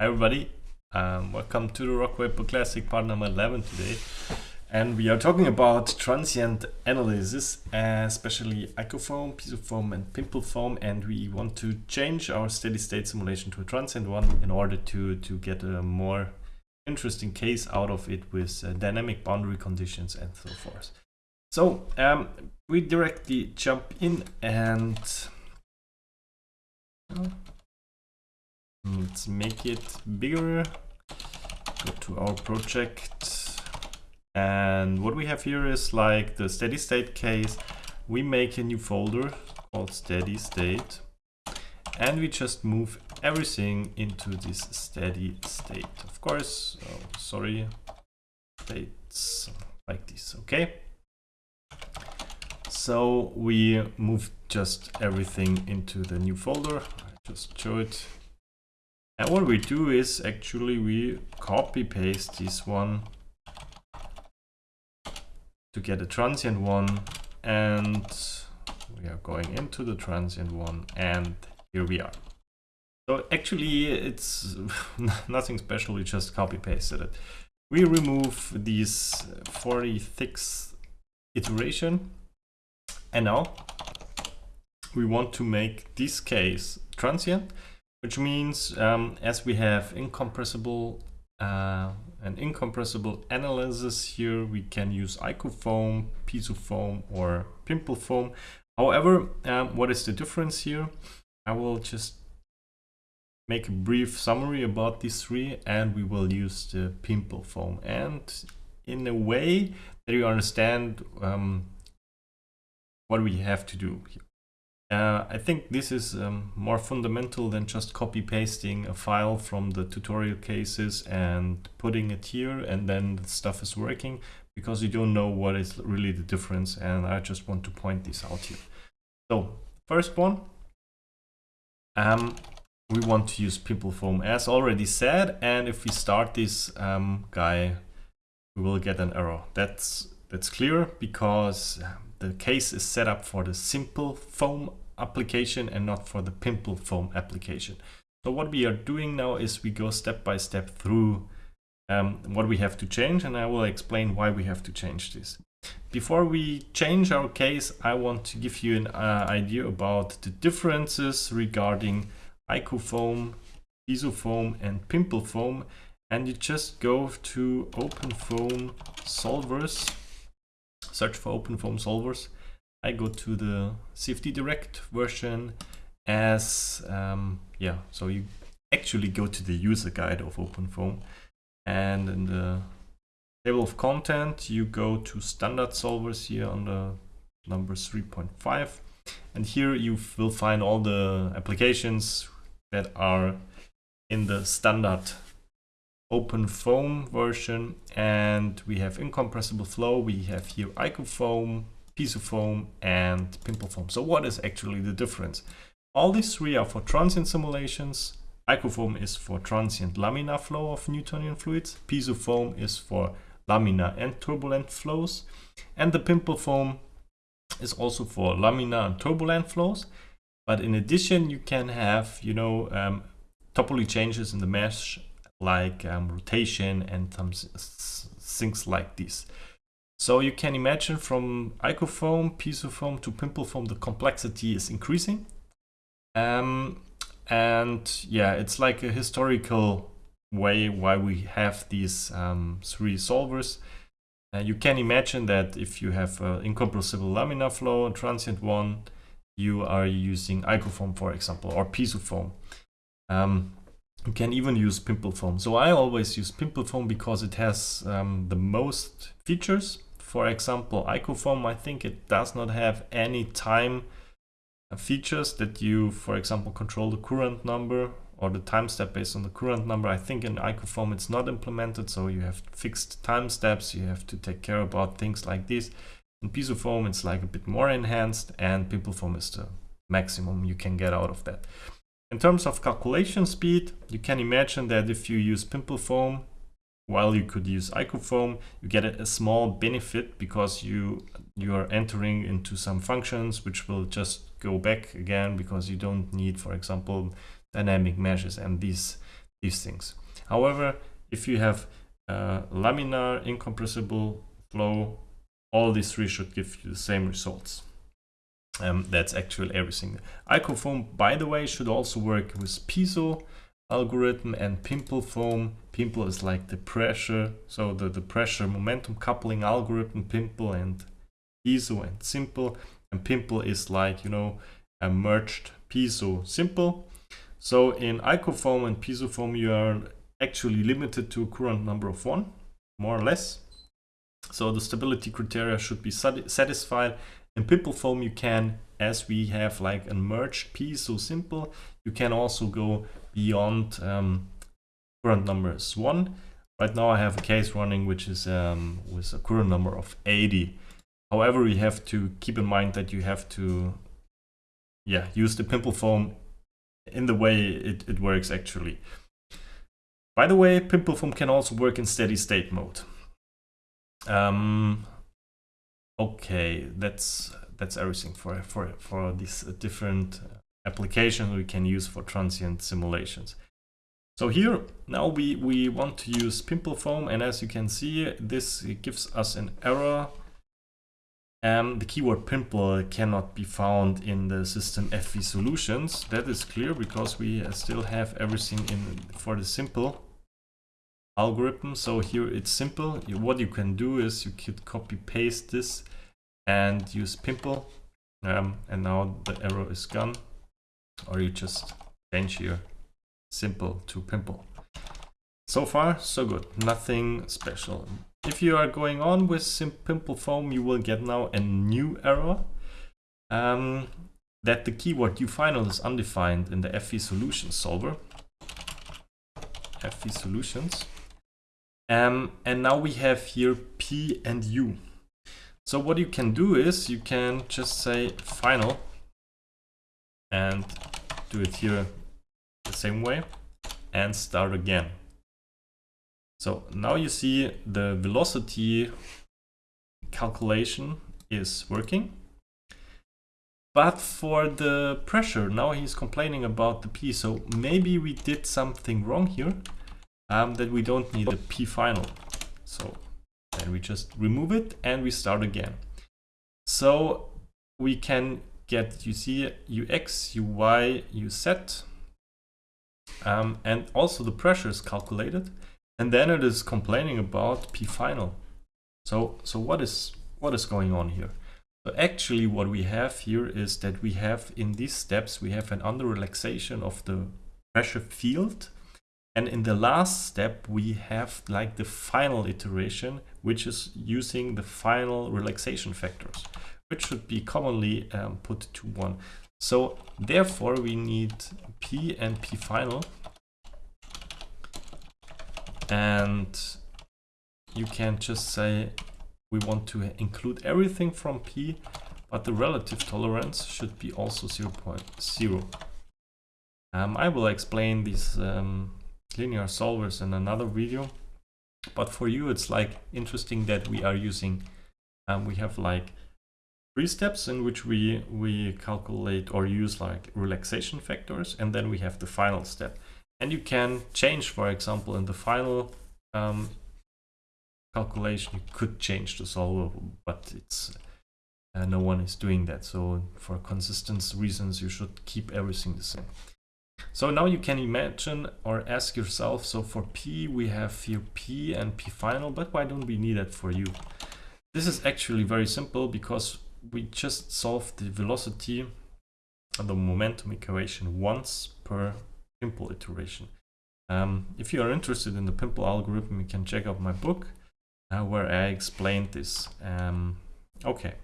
Hi everybody, um, welcome to the Rockwaper Classic part number 11 today. And we are talking about transient analysis, especially icofoam, pisoFoam and pimple foam. And we want to change our steady state simulation to a transient one in order to, to get a more interesting case out of it with uh, dynamic boundary conditions and so forth. So um, we directly jump in and Let's make it bigger. Go to our project. And what we have here is like the steady state case. We make a new folder called steady state. And we just move everything into this steady state. Of course, oh, sorry, states like this, okay? So we move just everything into the new folder. I just show it and what we do is actually we copy paste this one to get a transient one and we are going into the transient one and here we are. So actually it's nothing special, we just copy pasted it. We remove these 46th iteration and now we want to make this case transient which means um, as we have incompressible uh, an incompressible analysis here, we can use icofoam, pisoFoam, or pimple foam. However, um, what is the difference here? I will just make a brief summary about these three and we will use the pimple foam and in a way that you understand um, what we have to do here. Uh, I think this is um, more fundamental than just copy pasting a file from the tutorial cases and putting it here and then the stuff is working because you don't know what is really the difference and I just want to point this out here. So first one, um, we want to use pimple foam as already said and if we start this um, guy we will get an error. That's, that's clear because the case is set up for the simple foam application and not for the pimple foam application. So what we are doing now is we go step by step through um, what we have to change and I will explain why we have to change this. Before we change our case, I want to give you an uh, idea about the differences regarding icofoam, pisoFoam and pimple foam and you just go to OpenFoam solvers search for OpenFoam solvers. I go to the CFD Direct version as, um, yeah, so you actually go to the user guide of OpenFoam and in the table of content, you go to standard solvers here on the number 3.5 and here you will find all the applications that are in the standard OpenFoam version and we have incompressible flow. We have here icofoam pisoFoam and pimple foam. So what is actually the difference? All these three are for transient simulations. Icofoam is for transient laminar flow of newtonian fluids. PisoFoam is for laminar and turbulent flows. And the pimple foam is also for laminar and turbulent flows. But in addition you can have you know um, changes in the mesh like um, rotation and some things like this. So you can imagine from icofoam, pisoFoam to pimple foam, the complexity is increasing. Um, and yeah, it's like a historical way why we have these um, three solvers. Uh, you can imagine that if you have an incompressible laminar flow, a transient one, you are using icofoam, for example, or pisoFoam. Um, you can even use pimple foam. So I always use pimple foam because it has um, the most features. For example, icofoam, I think it does not have any time uh, features that you, for example, control the Courant number or the time step based on the Courant number. I think in icofoam it's not implemented, so you have fixed time steps. You have to take care about things like this. In pisoFoam, it's like a bit more enhanced, and pimple foam is the maximum you can get out of that. In terms of calculation speed, you can imagine that if you use pimple foam, while you could use icofoam, you get a small benefit because you you are entering into some functions which will just go back again because you don't need, for example, dynamic meshes and these these things. However, if you have uh, laminar, incompressible flow, all these three should give you the same results. Um, that's actually everything. Icofoam, by the way, should also work with PISO algorithm and pimple foam. Pimple is like the pressure, so the, the pressure momentum coupling algorithm, pimple and PISO and simple. And pimple is like, you know, a merged PISO simple. So in icofoam and pisoFoam, you are actually limited to a Courant number of one, more or less. So the stability criteria should be satisfied. In pimple foam, you can, as we have like a merged so simple, you can also go beyond um, Courant numbers one. Right now I have a case running which is um, with a Courant number of 80. However, we have to keep in mind that you have to yeah, use the pimple foam in the way it, it works actually. By the way, pimple foam can also work in steady state mode. Um, okay, that's that's everything for for for these different applications we can use for transient simulations. So here now we we want to use pimple foam, and as you can see, this gives us an error um, the keyword pimple cannot be found in the system FV solutions. That is clear because we still have everything in for the simple algorithm. So here it's simple. What you can do is you could copy paste this and use pimple. Um, and now the error is gone. Or you just change here simple to pimple. So far, so good. Nothing special. If you are going on with Pimple Foam, you will get now a new error um, that the keyword uFinal is undefined in the FV solution solver. FV Solutions. Um, and now we have here P and U. So what you can do is you can just say final and do it here the same way and start again. So now you see the velocity calculation is working. But for the pressure, now he's complaining about the P. So maybe we did something wrong here um, that we don't need the P final. So then we just remove it and we start again. So we can get, you see, UX, UY, UZ, um, and also the pressure is calculated. And then it is complaining about p final. So, so what is what is going on here? So actually what we have here is that we have in these steps, we have an under relaxation of the pressure field. And in the last step, we have like the final iteration, which is using the final relaxation factors, which should be commonly um, put to one. So therefore we need P and P final and you can just say we want to include everything from P, but the relative tolerance should be also 0 0.0. Um, I will explain these um, linear solvers in another video, but for you it's like interesting that we are using, um, we have like three steps in which we, we calculate or use like relaxation factors, and then we have the final step. And you can change, for example, in the final um, calculation, you could change the solver, but it's uh, no one is doing that. So for consistency reasons, you should keep everything the same. So now you can imagine or ask yourself, so for P, we have here P and P final, but why don't we need that for U? This is actually very simple because we just solve the velocity and the momentum equation once per pimple iteration. Um, if you are interested in the pimple algorithm, you can check out my book uh, where I explained this. Um, okay.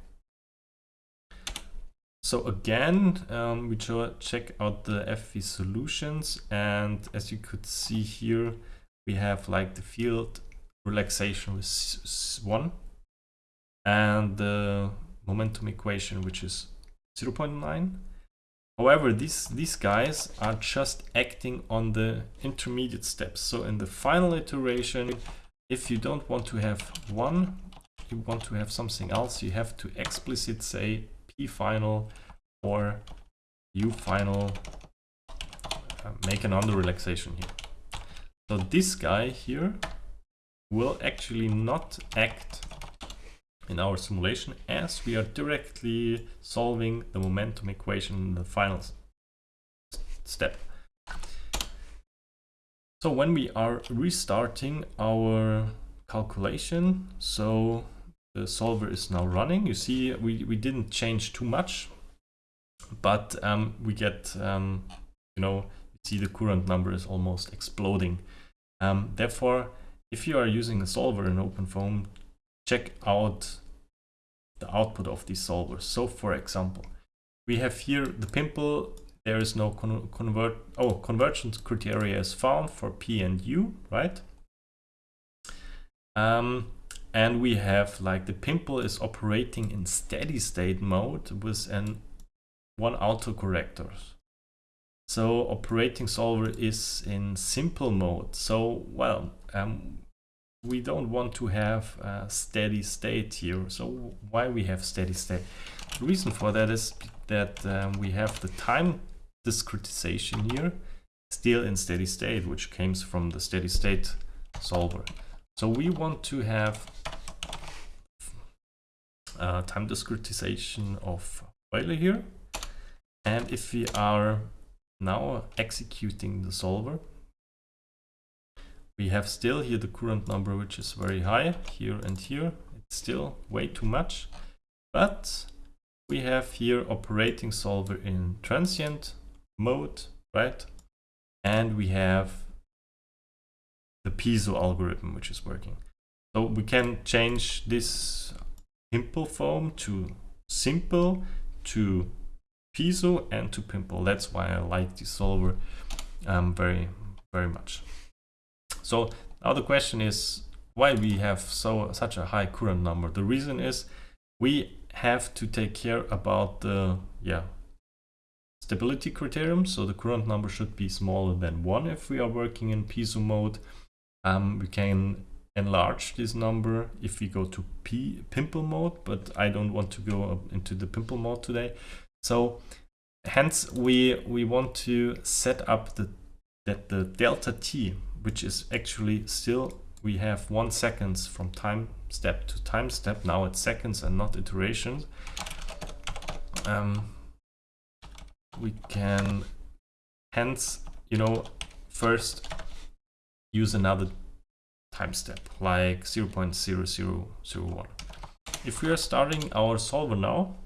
So again, um, we check out the FV solutions and as you could see here, we have like the field relaxation with 1 and the momentum equation which is 0.9 However, these, these guys are just acting on the intermediate steps. So in the final iteration, if you don't want to have one, you want to have something else, you have to explicit say p final or u final, uh, make an under relaxation here. So this guy here will actually not act in our simulation as we are directly solving the momentum equation in the final step. So when we are restarting our calculation, so the solver is now running, you see we, we didn't change too much, but um, we get, um, you know, you see the Courant number is almost exploding. Um, therefore, if you are using a solver in OpenFOAM, check out the output of these solvers. So for example, we have here the pimple, there is no con convert, oh, convergence criteria is found for P and U, right? Um, and we have like the pimple is operating in steady state mode with an one autocorrector. So operating solver is in simple mode. So, well, um, we don't want to have a steady state here. So why we have steady state? The reason for that is that um, we have the time discretization here still in steady state, which comes from the steady state solver. So we want to have uh, time discretization of Euler here. And if we are now executing the solver, we have still here the Courant number, which is very high here and here. It's still way too much, but we have here operating solver in transient mode, right? And we have the PISO algorithm, which is working. So we can change this pimple foam to simple, to PISO, and to pimple. That's why I like this solver um, very, very much. So now the question is why we have so such a high Courant number. The reason is we have to take care about the yeah stability criterion. So the Courant number should be smaller than one if we are working in PISO mode. Um, we can enlarge this number if we go to P pimple mode, but I don't want to go into the pimple mode today. So hence we we want to set up the that the delta t which is actually still we have one seconds from time step to time step. Now it's seconds and not iterations. Um, we can hence, you know, first use another time step like 0 0.0001. If we are starting our solver now,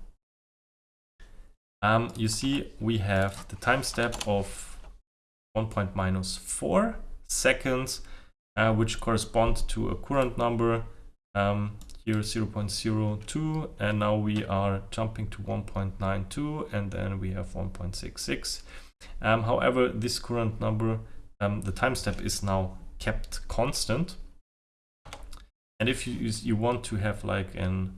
um, you see we have the time step of 1 point minus 4 seconds, uh, which correspond to a Courant number um, here 0.02 and now we are jumping to 1.92 and then we have 1.66 um, however this Courant number um, the time step is now kept constant and if you you want to have like an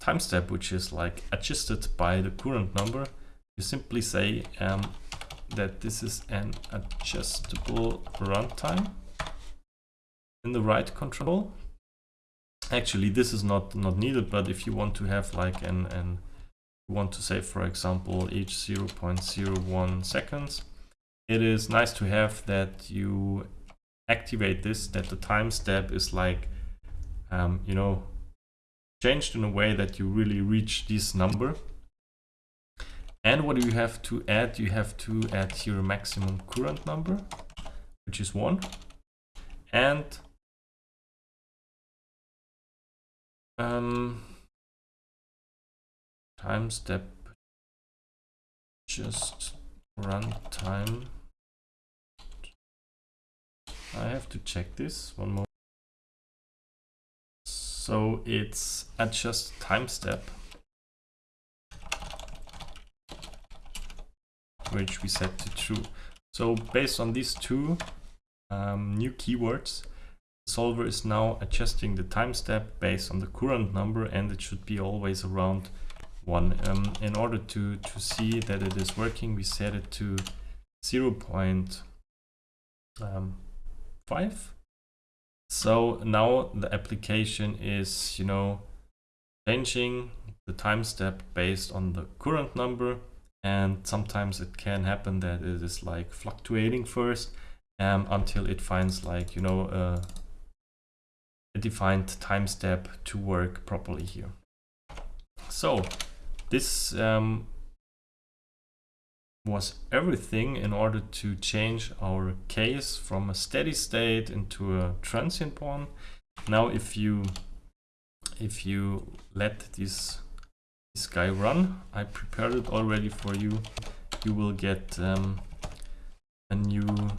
time step which is like adjusted by the Courant number you simply say um, that this is an adjustable runtime in the write control. Actually, this is not, not needed, but if you want to have like an, an want to say, for example, each 0.01 seconds, it is nice to have that you activate this, that the time step is like, um, you know, changed in a way that you really reach this number and what do you have to add? You have to add your maximum Courant number, which is 1. And um, time step just run time. I have to check this one more. So it's adjust time step which we set to true. So based on these two um, new keywords, the solver is now adjusting the time step based on the Courant number and it should be always around one. Um, in order to, to see that it is working, we set it to 0 0.5. Um, so now the application is, you know, changing the time step based on the Courant number and sometimes it can happen that it is like fluctuating first um, until it finds like, you know, uh, a defined time step to work properly here. So this um, was everything in order to change our case from a steady state into a transient one. Now if you if you let this this guy run, I prepared it already for you, you will get um, a new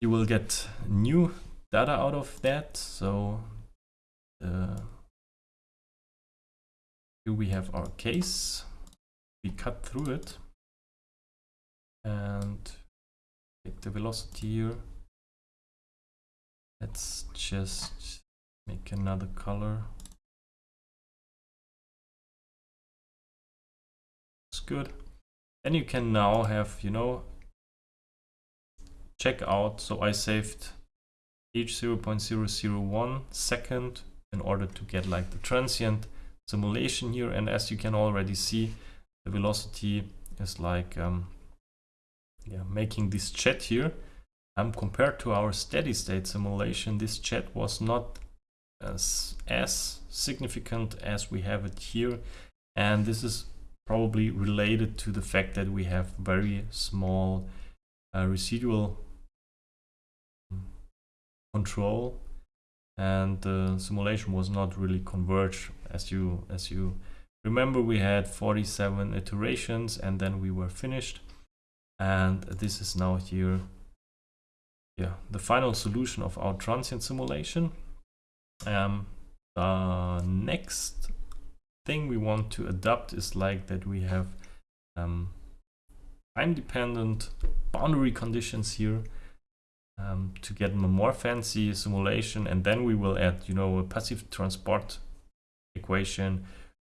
you will get new data out of that. So uh, here we have our case. We cut through it and take the velocity here. Let's just make another color. It's good. Then you can now have, you know, check out. So I saved each 0.001 second in order to get like the transient simulation here. And as you can already see, the velocity is like um, yeah, making this jet here. Um, compared to our steady state simulation, this jet was not as, as significant as we have it here. And this is probably related to the fact that we have very small uh, residual control and the simulation was not really converged. As you as you remember we had 47 iterations and then we were finished. And this is now here. Yeah the final solution of our transient simulation. Um the next thing we want to adopt is like that we have um, time dependent boundary conditions here um, to get a more fancy simulation and then we will add you know a passive transport equation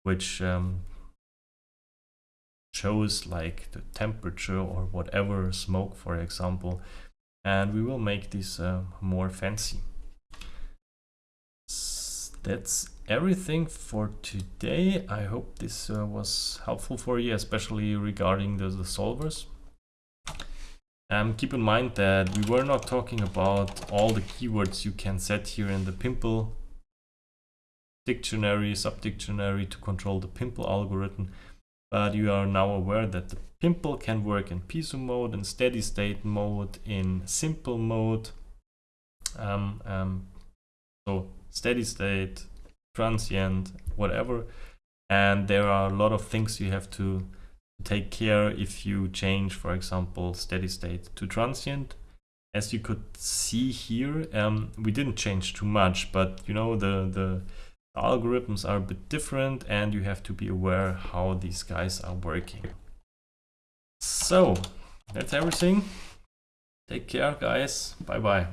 which um, shows like the temperature or whatever smoke for example and we will make this uh, more fancy. That's everything for today. I hope this uh, was helpful for you especially regarding the, the solvers um, keep in mind that we were not talking about all the keywords you can set here in the Pimple dictionary, subdictionary to control the Pimple algorithm. But you are now aware that the Pimple can work in Piso mode, in steady state mode, in simple mode. Um, um, so steady state, transient, whatever. And there are a lot of things you have to take care if you change, for example, steady state to transient. As you could see here, um, we didn't change too much, but you know, the, the algorithms are a bit different and you have to be aware how these guys are working. So that's everything. Take care, guys. Bye bye.